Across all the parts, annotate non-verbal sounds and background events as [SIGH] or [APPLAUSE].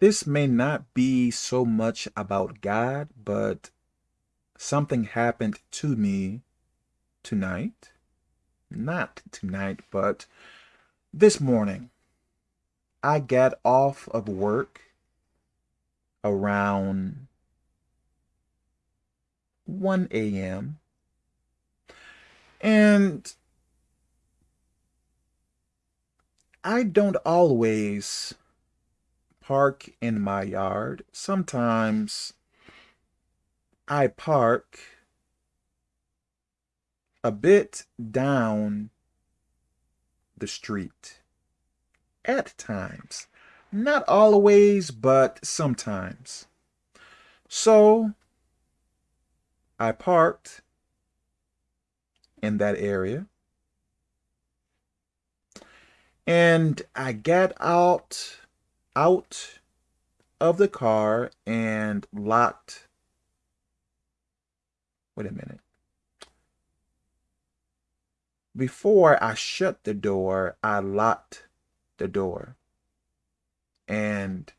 This may not be so much about God, but something happened to me tonight. Not tonight, but this morning. I got off of work around 1 a.m. And I don't always park in my yard. Sometimes I park a bit down the street. At times. Not always, but sometimes. So I parked in that area. And I got out out of the car and locked. Wait a minute. Before I shut the door, I locked the door. And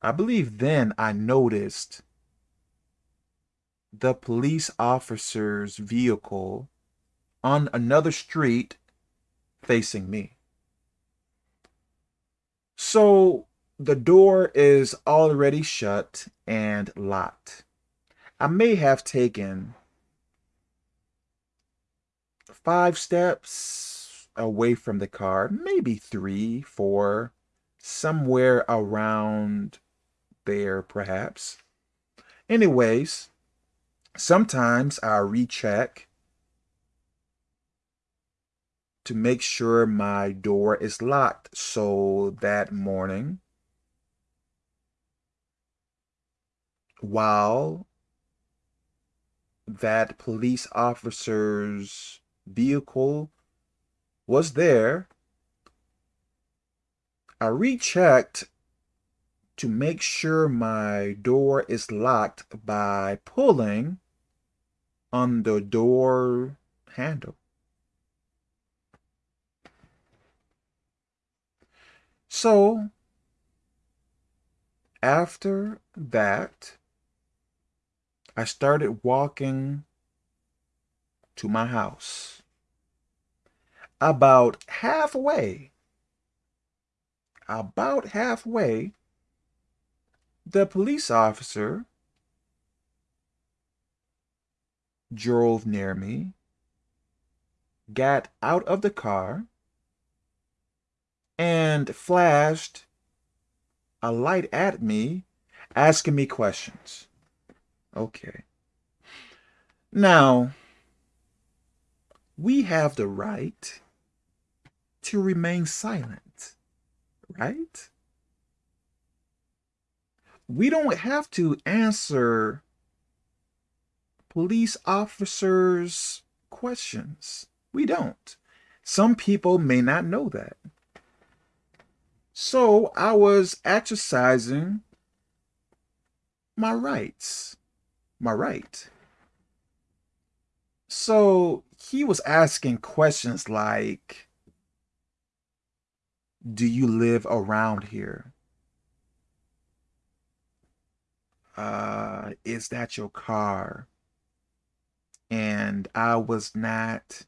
I believe then I noticed the police officer's vehicle on another street facing me. So the door is already shut and locked. I may have taken five steps away from the car, maybe three, four, somewhere around there, perhaps. Anyways, sometimes I recheck to make sure my door is locked. So that morning, while that police officer's vehicle was there, I rechecked to make sure my door is locked by pulling on the door handle. So, after that, I started walking to my house. About halfway, about halfway, the police officer drove near me, got out of the car, and flashed a light at me, asking me questions. Okay. Now, we have the right to remain silent, right? We don't have to answer police officers' questions. We don't. Some people may not know that. So I was exercising my rights, my right. So he was asking questions like, do you live around here? Uh, is that your car? And I was not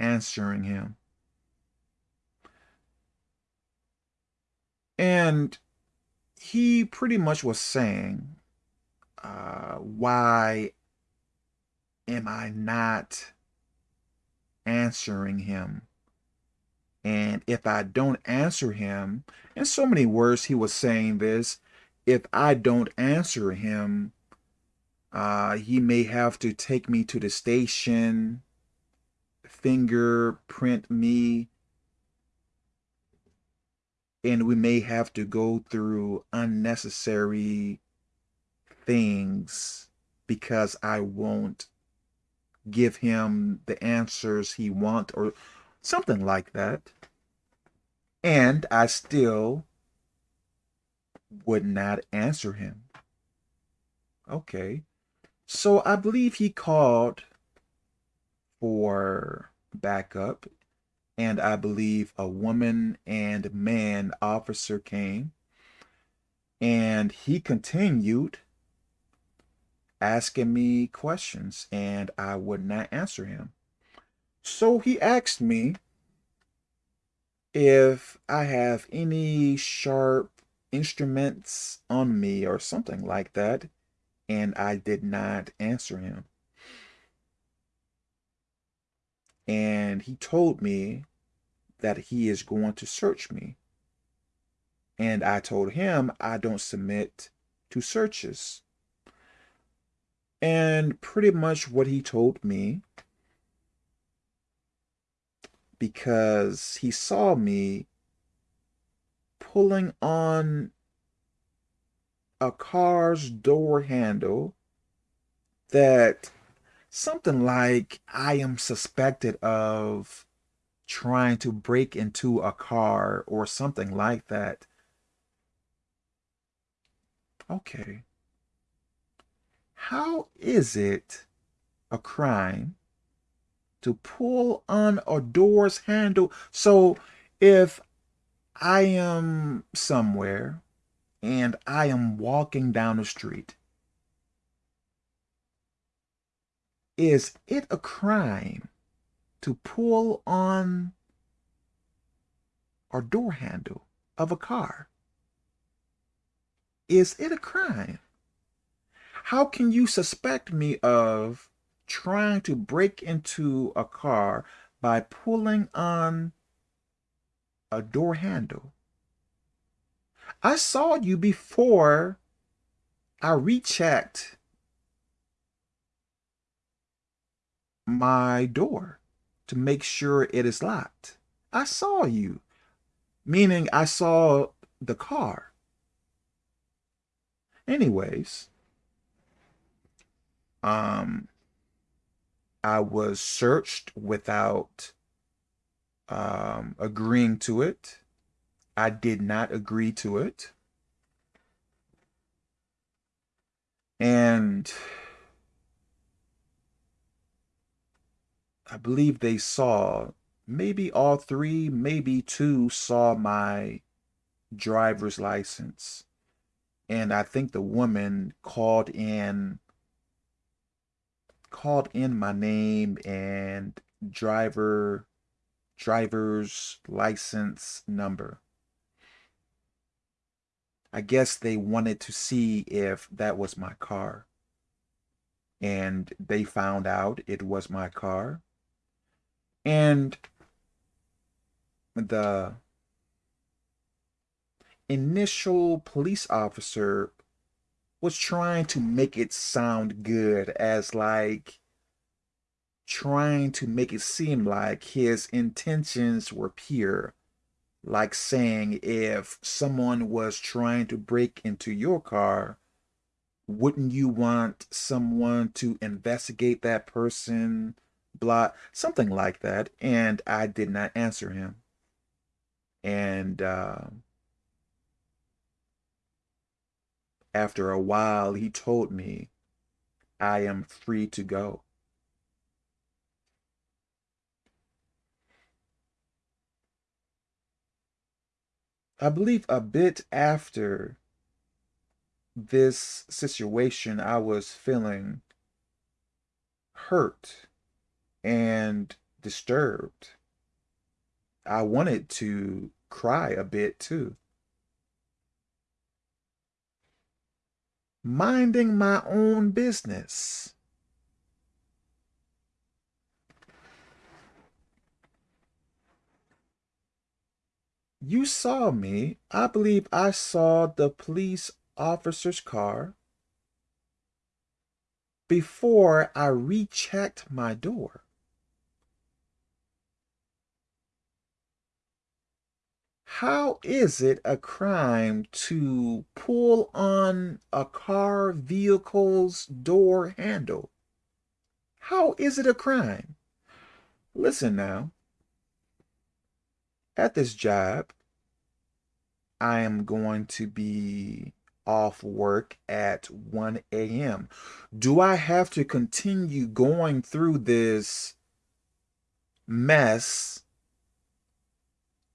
answering him. And he pretty much was saying, uh, why am I not answering him? And if I don't answer him, in so many words, he was saying this, if I don't answer him, uh, he may have to take me to the station, fingerprint me, and we may have to go through unnecessary things because I won't give him the answers he wants or something like that. And I still would not answer him. Okay. So I believe he called for backup and I believe a woman and man officer came And he continued asking me questions and I would not answer him. So he asked me if I have any sharp instruments on me or something like that, and I did not answer him. And he told me that he is going to search me. And I told him I don't submit to searches. And pretty much what he told me, because he saw me pulling on a car's door handle that something like I am suspected of trying to break into a car or something like that. Okay. How is it a crime to pull on a door's handle? So if I am somewhere and I am walking down the street, is it a crime to pull on a door handle of a car? Is it a crime? How can you suspect me of trying to break into a car by pulling on a door handle? I saw you before I rechecked my door to make sure it is locked. I saw you, meaning I saw the car. Anyways, um, I was searched without um, agreeing to it. I did not agree to it. And I believe they saw, maybe all three, maybe two saw my driver's license. And I think the woman called in called in my name and driver driver's license number. I guess they wanted to see if that was my car. And they found out it was my car. And the initial police officer was trying to make it sound good as like trying to make it seem like his intentions were pure. Like saying if someone was trying to break into your car, wouldn't you want someone to investigate that person? Blah, something like that. And I did not answer him. And uh, After a while, he told me, I am free to go. I believe a bit after this situation, I was feeling hurt and disturbed. I wanted to cry a bit too. minding my own business. You saw me. I believe I saw the police officer's car before I rechecked my door. How is it a crime to pull on a car vehicle's door handle? How is it a crime? Listen now. At this job, I am going to be off work at 1 a.m. Do I have to continue going through this mess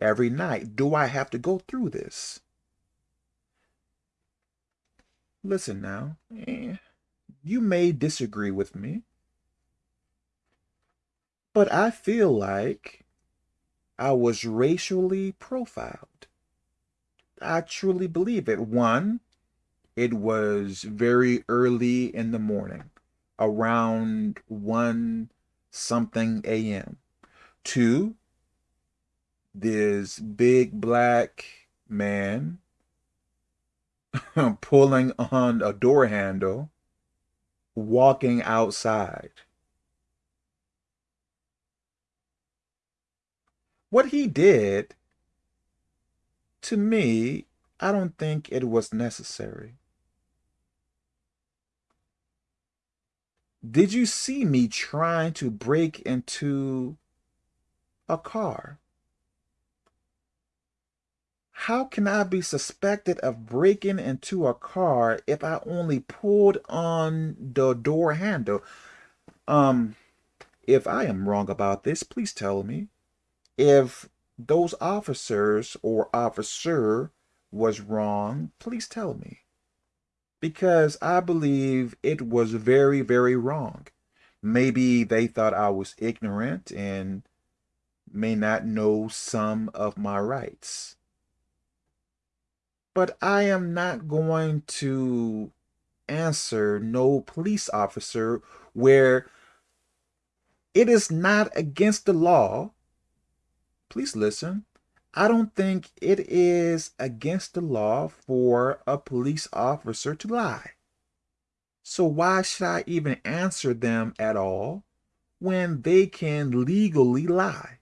every night. Do I have to go through this? listen now. Eh, you may disagree with me, but I feel like I was racially profiled. I truly believe it. One, it was very early in the morning, around 1 something a.m. Two, this big black man [LAUGHS] pulling on a door handle, walking outside. What he did, to me, I don't think it was necessary. Did you see me trying to break into a car? How can I be suspected of breaking into a car if I only pulled on the door handle? Um, if I am wrong about this, please tell me. If those officers or officer was wrong, please tell me. Because I believe it was very, very wrong. Maybe they thought I was ignorant and may not know some of my rights but I am not going to answer no police officer where it is not against the law. Please listen. I don't think it is against the law for a police officer to lie. So why should I even answer them at all when they can legally lie?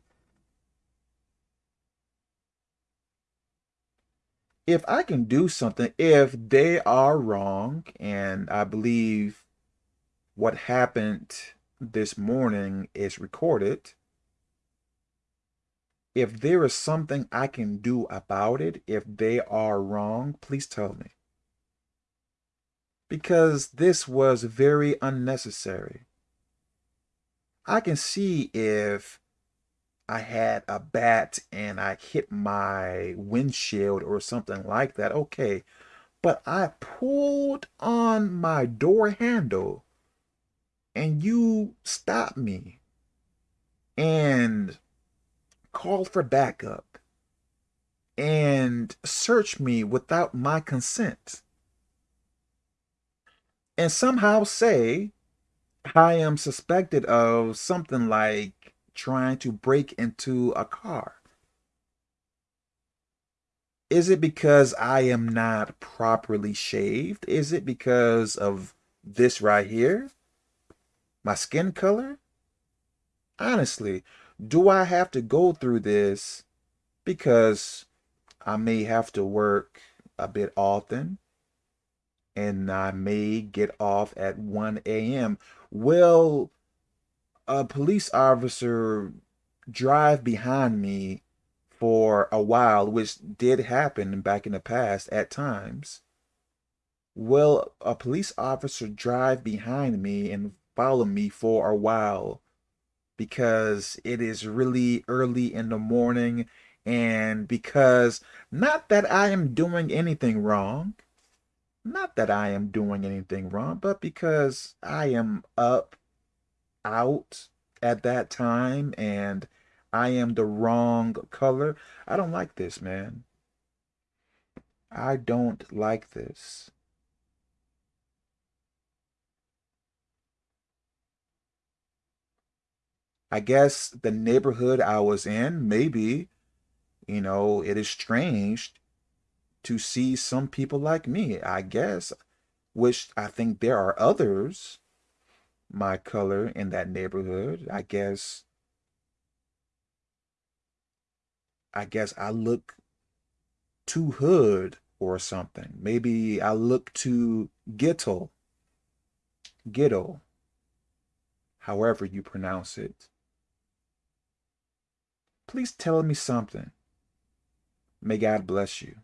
If I can do something, if they are wrong, and I believe what happened this morning is recorded, if there is something I can do about it, if they are wrong, please tell me. Because this was very unnecessary. I can see if I had a bat and I hit my windshield or something like that, okay. But I pulled on my door handle and you stopped me and called for backup and searched me without my consent and somehow say I am suspected of something like trying to break into a car? Is it because I am not properly shaved? Is it because of this right here? My skin color? Honestly, do I have to go through this because I may have to work a bit often and I may get off at 1 a.m. Will a police officer drive behind me for a while, which did happen back in the past at times, will a police officer drive behind me and follow me for a while because it is really early in the morning and because not that I am doing anything wrong, not that I am doing anything wrong, but because I am up out at that time and I am the wrong color. I don't like this, man. I don't like this. I guess the neighborhood I was in, maybe, you know, it is strange to see some people like me, I guess, which I think there are others my color in that neighborhood. I guess I guess I look too hood or something. Maybe I look too ghetto. Ghetto. However you pronounce it. Please tell me something. May God bless you.